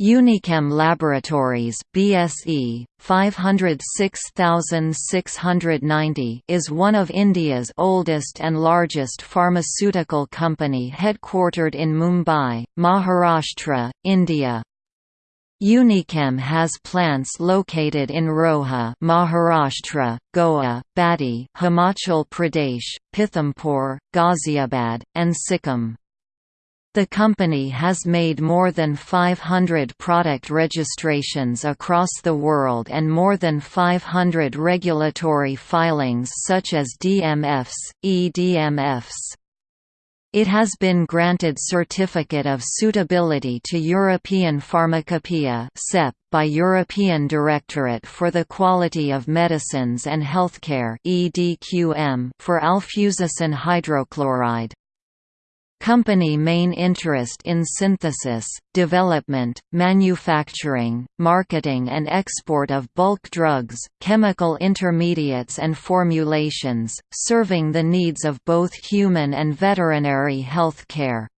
Unichem Laboratories BSE 506690 is one of India's oldest and largest pharmaceutical company headquartered in Mumbai, Maharashtra, India. Unichem has plants located in Roha, Maharashtra, Goa, Baddi, Himachal Pradesh, Pithampur, Ghaziabad, and Sikkim. The company has made more than 500 product registrations across the world and more than 500 regulatory filings such as DMFs, EDMFs. It has been granted Certificate of Suitability to European Pharmacopoeia by European Directorate for the Quality of Medicines and Healthcare for alfuzosin hydrochloride. Company main interest in synthesis, development, manufacturing, marketing and export of bulk drugs, chemical intermediates and formulations, serving the needs of both human and veterinary health care.